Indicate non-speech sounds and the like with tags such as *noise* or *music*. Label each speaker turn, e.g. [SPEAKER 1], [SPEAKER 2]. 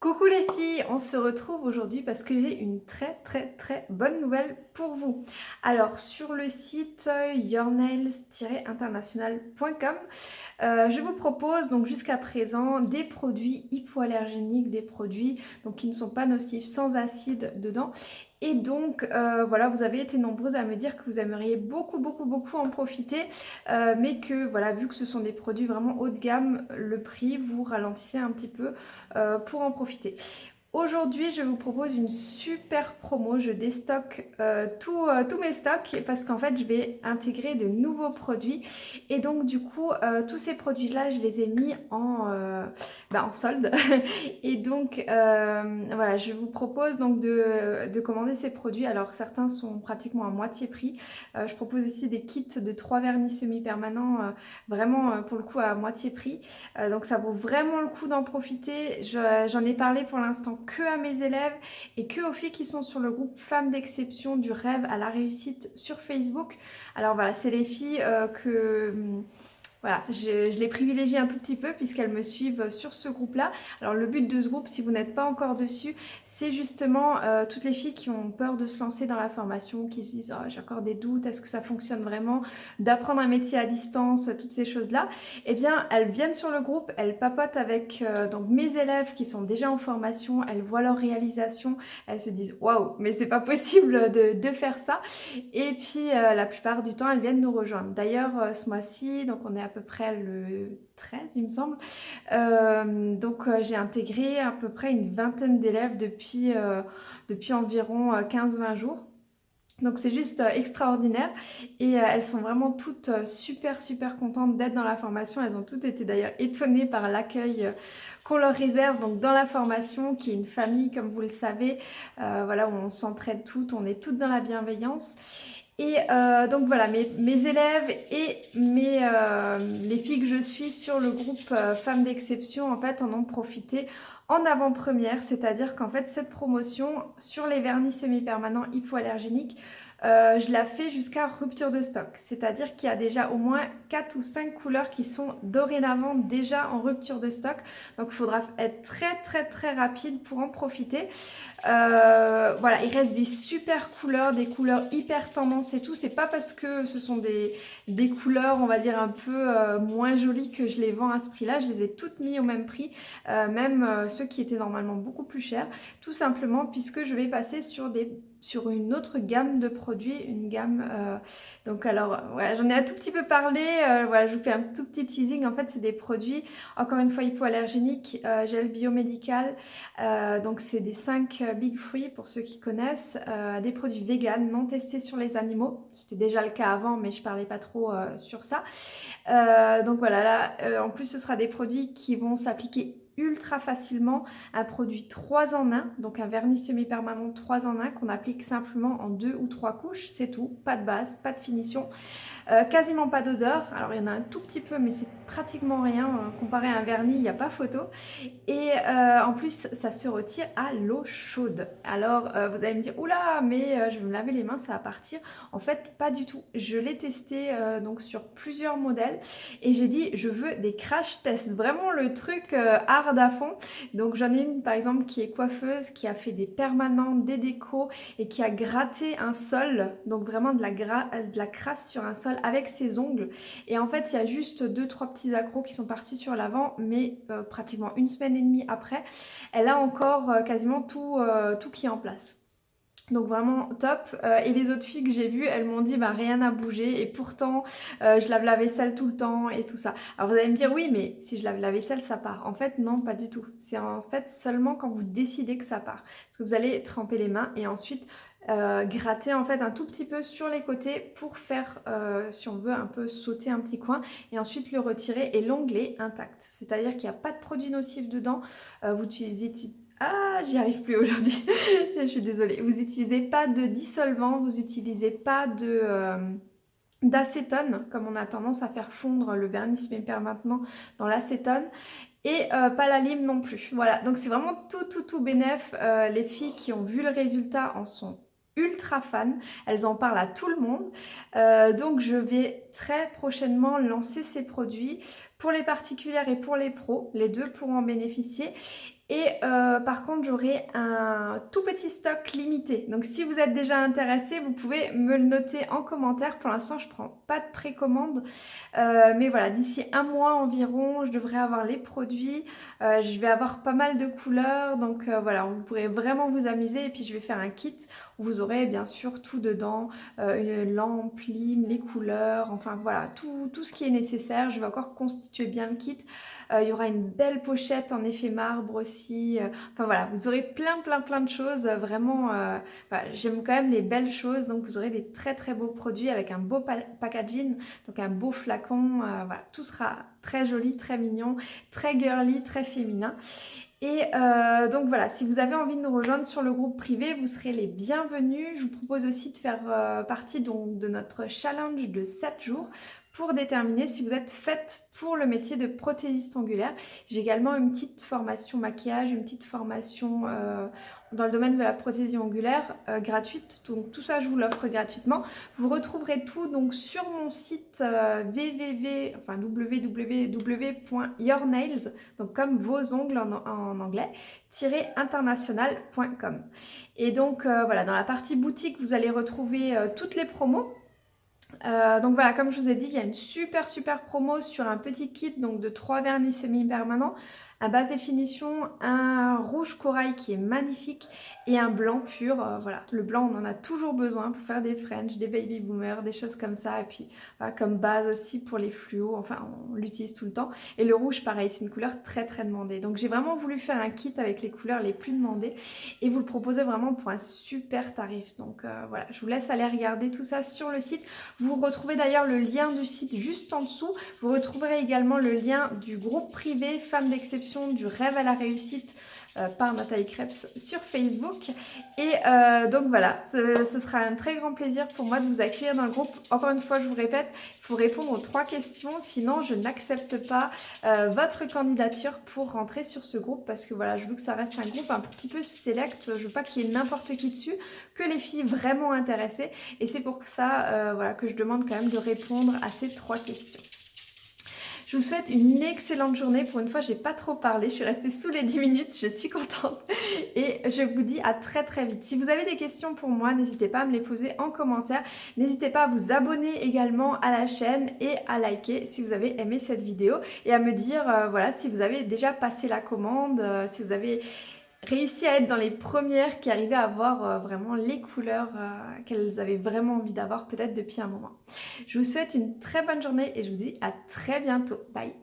[SPEAKER 1] Coucou les filles, on se retrouve aujourd'hui parce que j'ai une très très très bonne nouvelle pour vous. Alors sur le site yournails-international.com euh, je vous propose donc jusqu'à présent des produits hypoallergéniques, des produits donc, qui ne sont pas nocifs, sans acide dedans et donc euh, voilà, vous avez été nombreuses à me dire que vous aimeriez beaucoup beaucoup beaucoup en profiter, euh, mais que voilà, vu que ce sont des produits vraiment haut de gamme, le prix vous ralentissez un petit peu euh, pour en profiter. Aujourd'hui, je vous propose une super promo. Je déstocke euh, euh, tous mes stocks parce qu'en fait, je vais intégrer de nouveaux produits. Et donc, du coup, euh, tous ces produits-là, je les ai mis en, bah, en solde. *laughs* et donc, voilà, je vous propose donc de, de, commander ces produits. Alors, certains sont pratiquement à moitié prix. je propose ici des kits de 3 vernis semi-permanents, vraiment pour le coup à moitié prix. donc, ça vaut vraiment le coup d'en profiter. J'en ai parlé pour l'instant que à mes élèves et que aux filles qui sont sur le groupe Femmes d'exception du rêve à la réussite sur Facebook. Alors voilà, c'est les filles euh, que hum, voilà, je, les privilégie un tout petit peu puisqu'elles me suivent sur ce groupe-là. Alors le but de ce groupe, si vous n'êtes pas encore dessus, c'est justement euh, toutes les filles qui ont peur de se lancer dans la formation, qui se disent oh, j'ai encore des doutes, est-ce que ça fonctionne vraiment, d'apprendre un métier à distance, toutes ces choses-là. Eh bien, elles viennent sur le groupe, elles papotent avec euh, donc mes élèves qui sont déjà en formation, elles voient leur réalisation, elles se disent waouh, mais c'est pas possible de, faire ça. Et puis euh, la plupart du temps, elles viennent nous rejoindre. D'ailleurs, ce mois-ci, donc on est à peu près le 13 il me semble. Euh, donc euh, j'ai intégré à peu près une vingtaine d'élèves depuis, euh, depuis environ 15-20 jours. Donc c'est juste extraordinaire et elles sont vraiment toutes super super contentes d'être dans la formation. Elles ont toutes été d'ailleurs étonnées par l'accueil qu'on leur réserve donc dans la formation qui est une famille comme vous le savez. voilà où on s'entraide toutes, on est toutes dans la bienveillance. Et euh, donc voilà, mes, élèves et mes, euh, les filles que je suis sur le groupe euh, Femmes d'exception en fait en ont profité en avant-première, c'est-à-dire qu'en fait cette promotion sur les vernis semi-permanents hypoallergéniques, je la fais jusqu'à rupture de stock. C'est-à-dire qu'il y a déjà au moins 4 ou 5 couleurs qui sont dorénavant déjà en rupture de stock. Donc il faudra être très très très rapide pour en profiter. Euh, voilà, il reste des super couleurs, des couleurs hyper tendance et tout. C'est pas parce que ce sont des, des couleurs, on va dire, un peu euh, moins jolies que je les vends à ce prix-là. Je les ai toutes mis au même prix, euh, même ceux qui étaient normalement beaucoup plus chers. Tout simplement puisque je vais passer sur des sur une autre gamme de produits, une gamme... donc alors, voilà, j'en ai un tout petit peu parlé. voilà, je vous fais un tout petit teasing. En fait, c'est des produits, encore une fois, hypoallergéniques, gel biomédical. donc, c'est des 5 Big Free pour ceux qui connaissent, euh, des produits vegan non testés sur les animaux. C'était déjà le cas avant mais je parlais pas trop euh, sur ça. Euh, donc voilà, là en plus ce sera des produits qui vont s'appliquer ultra facilement un produit 3 en 1, donc un vernis semi-permanent 3 en 1 qu'on applique simplement en deux ou trois couches, c'est tout, pas de base, pas de finition. Euh, quasiment pas d'odeur, alors il y en a un tout petit peu mais c'est pratiquement rien, euh, comparé à un vernis il n'y a pas photo. Et euh, en plus ça se retire à l'eau chaude. Alors vous allez me dire oula mais je vais me laver les mains ça va partir. En fait pas du tout, je l'ai testé donc sur plusieurs modèles et j'ai dit je veux des crash tests, vraiment le truc hard à fond. Donc j'en ai une par exemple qui est coiffeuse, qui a fait des permanents, des décos et qui a gratté un sol, donc vraiment de la, de la crasse sur un sol avec ses ongles. Et en fait, il y a juste deux trois petits accros qui sont partis sur l'avant, mais euh, pratiquement une semaine et demie après, elle a encore euh, quasiment tout, euh, tout qui est en place. Donc vraiment top. et les autres filles que j'ai vues, elles m'ont dit bah rien n'a bougé et pourtant je lave la vaisselle tout le temps et tout ça. Alors vous allez me dire oui mais si je lave la vaisselle ça part. En fait non pas du tout. C'est en fait seulement quand vous décidez que ça part. Parce que vous allez tremper les mains et ensuite euh, gratter en fait un tout petit peu sur les côtés pour faire, euh, si on veut, un peu sauter un petit coin et ensuite le retirer et l'onglet intact. C'est-à-dire qu'il n'y a pas de produit nocif dedans. Euh, vous utilisez... Ah, j'y arrive plus aujourd'hui. *laughs* Je suis désolée. Vous n'utilisez pas de dissolvant, vous n'utilisez pas de d'acétone, comme on a tendance à faire fondre le vernis Méper maintenant dans l'acétone et pas la lime non plus. Voilà, donc c'est vraiment tout tout tout bénef. les filles qui ont vu le résultat en sont ultra fan, elles en parlent à tout le monde. Euh, donc je vais très prochainement lancer ces produits pour les particulières et pour les pros. Les deux pourront en bénéficier. Et euh, par contre, j'aurai un tout petit stock limité. Donc si vous êtes déjà intéressé, vous pouvez me le noter en commentaire. Pour l'instant, je prends pas de précommande. Euh, mais voilà, d'ici un mois environ, je devrais avoir les produits. Euh, je vais avoir pas mal de couleurs. Donc voilà, vous pourrez vraiment vous amuser. Et puis je vais faire un kit où vous aurez bien sûr tout dedans. une lampe, lime, les couleurs. Enfin voilà, tout, tout ce qui est nécessaire. Je vais encore constituer bien le kit. il y aura une belle pochette en effet marbre aussi euh, enfin voilà, vous aurez plein plein plein de choses. Euh, vraiment, euh, j'aime quand même les belles choses. Donc vous aurez des très très beaux produits avec un beau packaging, donc un beau flacon. voilà, tout sera très joli, très mignon, très girly, très féminin. Et donc voilà, si vous avez envie de nous rejoindre sur le groupe privé, vous serez les bienvenus. Je vous propose aussi de faire partie donc, de notre challenge de 7 jours pour déterminer si vous êtes faite pour le métier de prothésiste angulaire. J'ai également une petite formation maquillage, une petite formation euh, dans le domaine de la prothésie angulaire euh, gratuite. Donc tout ça, je vous l'offre gratuitement. Vous retrouverez tout donc sur mon site euh, www, enfin, www.yournails, donc comme vos ongles en, en anglais, international.com. Et donc voilà, dans la partie boutique, vous allez retrouver toutes les promos euh, donc voilà, comme je vous ai dit, il y a une super super promo sur un petit kit donc de 3 vernis semi-permanents un base définition, un rouge corail qui est magnifique et un blanc pur. Euh, voilà, le blanc on en a toujours besoin pour faire des French, des baby boomers, des choses comme ça. Et puis comme base aussi pour les fluos, enfin on l'utilise tout le temps. Et le rouge pareil, c'est une couleur très très demandée. Donc j'ai vraiment voulu faire un kit avec les couleurs les plus demandées et vous le proposez vraiment pour un super tarif. Donc euh, voilà, je vous laisse aller regarder tout ça sur le site. Vous retrouvez d'ailleurs le lien du site juste en dessous. Vous retrouverez également le lien du groupe privé Femmes d'exception du rêve à la réussite euh, par Nathalie Krebs sur Facebook. Et euh, donc voilà, ce, sera un très grand plaisir pour moi de vous accueillir dans le groupe. Encore une fois, je vous répète, il faut répondre aux trois questions, sinon je n'accepte pas euh, votre candidature pour rentrer sur ce groupe parce que voilà, je veux que ça reste un groupe un petit peu select, je veux pas qu'il y ait n'importe qui dessus, que les filles vraiment intéressées. Et c'est pour ça voilà, que je demande quand même de répondre à ces trois questions. Je vous souhaite une excellente journée. Pour une fois, j'ai pas trop parlé. Je suis restée sous les 10 minutes. Je suis contente. Et je vous dis à très très vite. Si vous avez des questions pour moi, n'hésitez pas à me les poser en commentaire. N'hésitez pas à vous abonner également à la chaîne et à liker si vous avez aimé cette vidéo. Et à me dire, euh, voilà, si vous avez déjà passé la commande, euh, si vous avez réussi à être dans les premières qui arrivaient à avoir euh, vraiment les couleurs euh, qu'elles avaient vraiment envie d'avoir peut-être depuis un moment. Je vous souhaite une très bonne journée et je vous dis à très bientôt. Bye